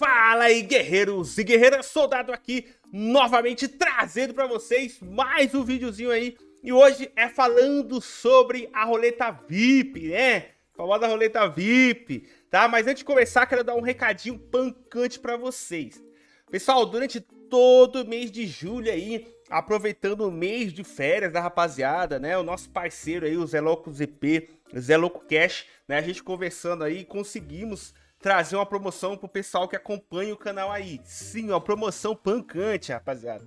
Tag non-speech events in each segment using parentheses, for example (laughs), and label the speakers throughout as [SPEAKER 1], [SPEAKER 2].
[SPEAKER 1] Fala aí, guerreiros e guerreiras, soldado aqui, novamente trazendo para vocês mais um videozinho aí. E hoje é falando sobre a roleta VIP, né? A famosa roleta VIP, tá? Mas antes de começar, quero dar um recadinho pancante para vocês. Pessoal, durante todo o mês de julho aí, aproveitando o mês de férias da rapaziada, né? O nosso parceiro aí, o Zé Louco ZP, Zé Louco Cash, né? A gente conversando aí, conseguimos trazer uma promoção pro pessoal que acompanha o canal aí. Sim, uma promoção pancante, rapaziada.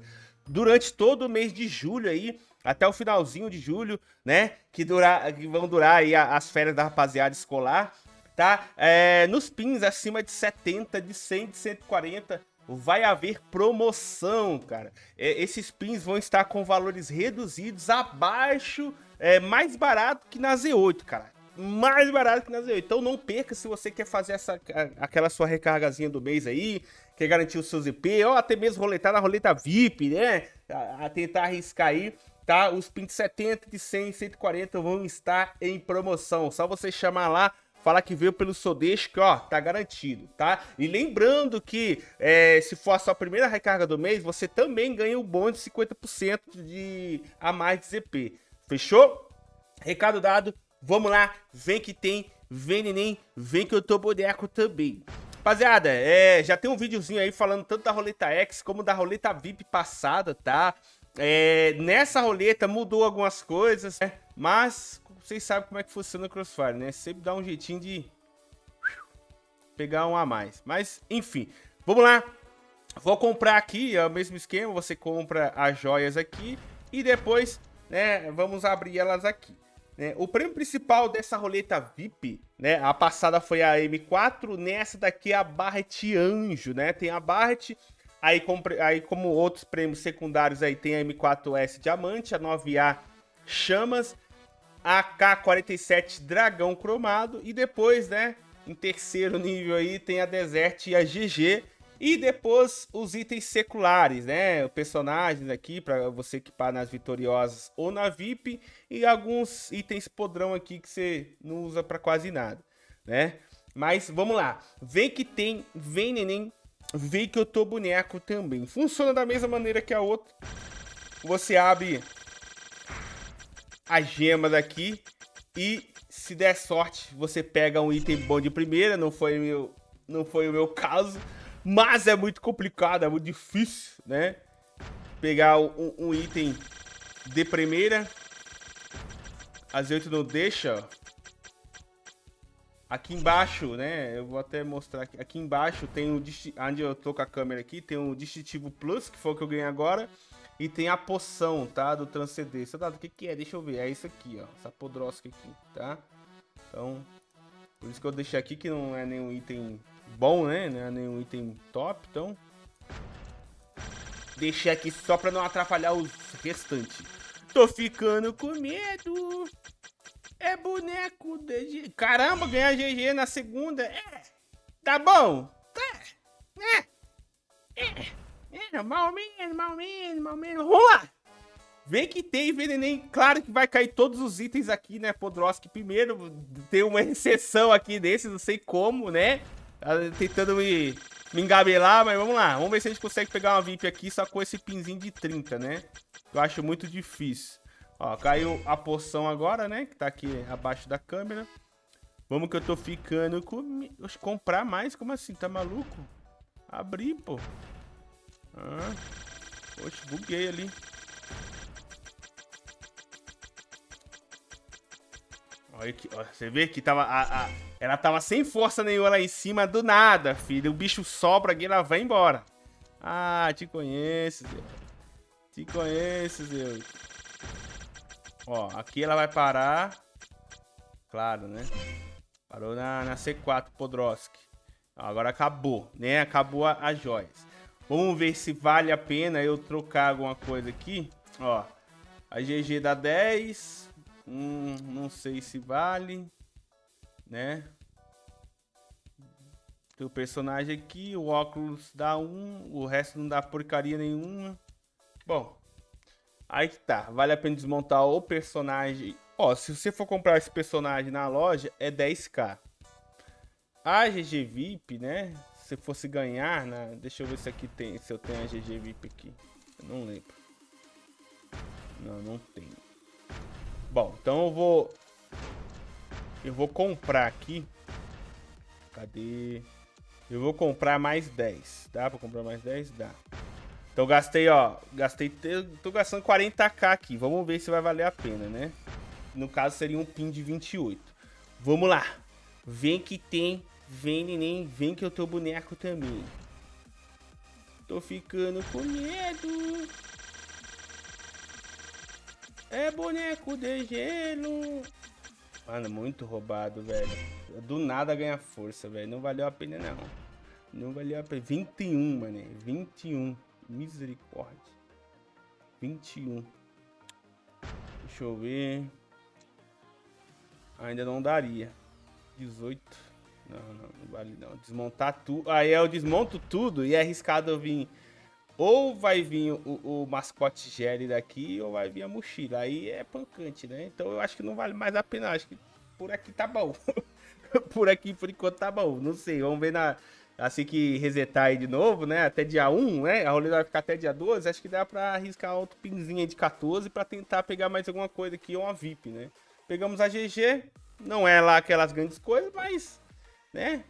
[SPEAKER 1] Durante todo o mês de julho aí, até o finalzinho de julho, né? Que, durar, que vão durar aí as férias da rapaziada escolar, tá? É, nos pins acima de 70, de 100, de 140, vai haver promoção, cara. É, esses pins vão estar com valores reduzidos abaixo, é, mais barato que na Z8, cara mais barato que na Z8. Então não perca se você quer fazer essa, aquela sua recargazinha do mês aí, quer garantir o seu ZP, ou até mesmo roletar na roleta VIP, né? A, a tentar arriscar aí, tá? Os pins 70, de 100 140 vão estar em promoção. Só você chamar lá, falar que veio pelo Sodeixo, que ó, tá garantido, tá? E lembrando que é, se for a sua primeira recarga do mês, você também ganha o bônus de 50% de a mais de ZP. Fechou? Recado dado, Vamos lá, vem que tem, vem neném, vem que eu tô boneco também. Rapaziada, é, já tem um videozinho aí falando tanto da roleta X como da roleta VIP passada, tá? É, nessa roleta mudou algumas coisas, né? mas vocês sabem como é que funciona o Crossfire, né? Sempre dá um jeitinho de pegar um a mais. Mas, enfim, vamos lá. Vou comprar aqui, é o mesmo esquema, você compra as joias aqui e depois, né, vamos abrir elas aqui. Né? O prêmio principal dessa roleta VIP, né? A passada foi a M4, nessa daqui é a Barret Anjo, né? Tem a Barret, aí, aí como outros prêmios secundários aí tem a M4S Diamante, a 9A Chamas, a K47 Dragão Cromado e depois, né? Em terceiro nível aí tem a Desert e a GG. E depois os itens seculares, né? Personagens aqui para você equipar nas vitoriosas ou na VIP. E alguns itens podrão aqui que você não usa para quase nada, né? Mas vamos lá. Vem que tem, vem neném, vem que eu tô boneco também. Funciona da mesma maneira que a outra. Você abre as gemas aqui e se der sorte, você pega um item bom de primeira. Não foi meu, não foi o meu caso. Mas é muito complicado, é muito difícil, né? Pegar um, um item de primeira. A Z8 não deixa, Aqui embaixo, né? Eu vou até mostrar aqui. Aqui embaixo tem o... Onde eu tô com a câmera aqui, tem o Distintivo Plus, que foi o que eu ganhei agora. E tem a poção, tá? Do transcendência. Tá, o que que é? Deixa eu ver. É isso aqui, ó. Essa podrosca aqui, tá? Então, por isso que eu deixei aqui que não é nenhum item bom, né? Não é nenhum item top, então... Deixei aqui só pra não atrapalhar os restantes. Tô ficando com medo. É boneco de... Caramba, ganhar GG na segunda. É. Tá bom. Tá. É. É. É. Mal menos, mal menos, mal menos. Vem que tem Venenem. Claro que vai cair todos os itens aqui, né? Podroski primeiro. Tem uma exceção aqui desses, não sei como, né? Tá tentando me, me engabelar, mas vamos lá. Vamos ver se a gente consegue pegar uma VIP aqui só com esse pinzinho de 30, né? Eu acho muito difícil. Ó, caiu a poção agora, né? Que tá aqui abaixo da câmera. Vamos que eu tô ficando com... Comprar mais? Como assim? Tá maluco? Abrir, pô. Ah. Oxe, buguei ali. Olha você vê que tava a, a, ela tava sem força nenhuma lá em cima, do nada, filho. O bicho sobra aqui, ela vai embora. Ah, te conheço, Deus. Te conheço, Deus. Ó, aqui ela vai parar. Claro, né? Parou na, na C4, Podroski. Agora acabou, né? Acabou as joias. Vamos ver se vale a pena eu trocar alguma coisa aqui. Ó, a GG dá 10. Hum, não sei se vale, né? Tem o personagem aqui, o óculos dá um, o resto não dá porcaria nenhuma. Bom, aí que tá. Vale a pena desmontar o personagem. Ó, se você for comprar esse personagem na loja, é 10k. A GG VIP, né? você fosse ganhar, né? Deixa eu ver se aqui tem, se eu tenho a GG VIP aqui. Eu não lembro. Não, não tem. Bom, então eu vou... Eu vou comprar aqui. Cadê? Eu vou comprar mais 10. Dá pra comprar mais 10? Dá. Então gastei, ó. Gastei. Tô gastando 40k aqui. Vamos ver se vai valer a pena, né? No caso seria um pin de 28. Vamos lá. Vem que tem. Vem, neném. Vem que eu tô boneco também. Tô ficando com medo. É boneco de gelo. Mano, muito roubado, velho. Do nada ganha força, velho. Não valeu a pena, não. Não valeu a pena. 21, mano. 21. Misericórdia. 21. Deixa eu ver. Ainda não daria. 18. Não, não, não vale não. Desmontar tudo. Aí eu desmonto tudo e é arriscado eu vir. Ou vai vir o, o mascote Jerry daqui, ou vai vir a mochila. Aí é pancante, né? Então eu acho que não vale mais a pena. Acho que por aqui tá bom. (laughs) por aqui, por enquanto, tá bom. Não sei, vamos ver na, assim que resetar aí de novo, né? Até dia 1, né? A roleta vai ficar até dia 12. Acho que dá pra arriscar outro pinzinho de 14 pra tentar pegar mais alguma coisa aqui, ou uma VIP, né? Pegamos a GG. Não é lá aquelas grandes coisas, mas, né?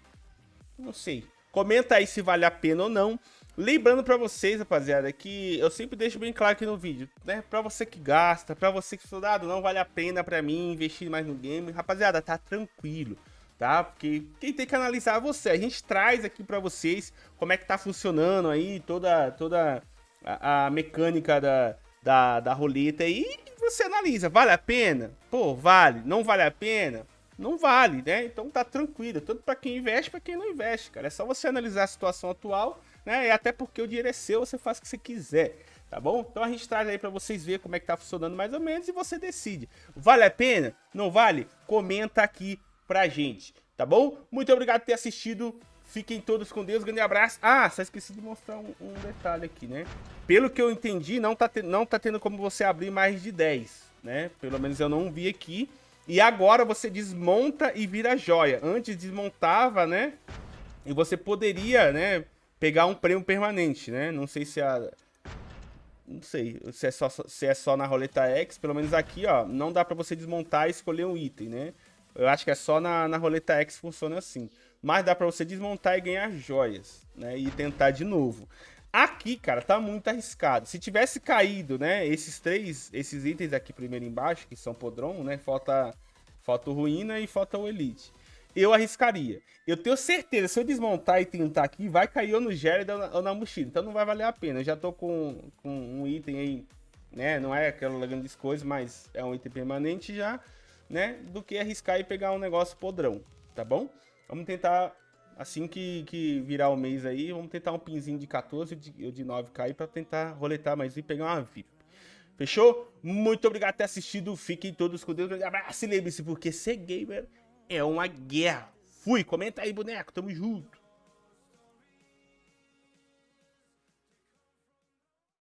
[SPEAKER 1] Não sei. Comenta aí se vale a pena ou não. Lembrando pra vocês, rapaziada, que eu sempre deixo bem claro aqui no vídeo, né? Pra você que gasta, pra você que soldado, não vale a pena pra mim investir mais no game. Rapaziada, tá tranquilo tá? Porque quem tem que analisar é você. A gente traz aqui para vocês como é que tá funcionando aí toda, toda a, a mecânica da, da, da roleta e você analisa. Vale a pena? Pô, vale. Não vale a pena? Não vale, né? Então tá tranquilo. Tanto para quem investe, para quem não investe, cara. É só você analisar a situação atual, né? E até porque o dinheiro é seu, você faz o que você quiser tá bom? Então a gente traz aí para vocês ver como é que tá funcionando mais ou menos e você decide. Vale a pena? Não vale? Comenta aqui pra gente, tá bom? Muito obrigado por ter assistido. Fiquem todos com Deus, grande abraço. Ah, só esqueci de mostrar um, um detalhe aqui, né? Pelo que eu entendi, não tá, não tá tendo como você abrir mais de 10, né? Pelo menos eu não vi aqui. E agora você desmonta e vira joia. Antes desmontava, né? E você poderia, né? Pegar um prêmio permanente, né? Não sei se a... Não sei se é só, se é só na roleta X. Pelo menos aqui, ó. Não dá pra você desmontar e escolher um item, né? Eu acho que é só na, na roleta X funciona assim. Mas dá pra você desmontar e ganhar joias, né? E tentar de novo. Aqui, cara, tá muito arriscado. Se tivesse caído, né, esses três, esses itens aqui primeiro embaixo, que são podrão, né, falta, falta o ruína e falta o elite. Eu arriscaria. Eu tenho certeza, se eu desmontar e tentar aqui, vai cair ou no Jared ou na, ou na mochila. Então não vai valer a pena. Eu já tô com, com um item aí, né, não é aquela grande coisa, mas é um item permanente já né? Do que arriscar e pegar um negócio podrão, tá bom? Vamos tentar, assim que, que virar o mês aí, vamos tentar um pinzinho de 14 ou de, de 9k para tentar roletar mais e pegar uma VIP. Fechou? Muito obrigado por ter assistido. Fiquem todos com Deus. Um abraço e lembre-se, porque ser gamer é uma guerra. Fui, comenta aí, boneco. Tamo junto.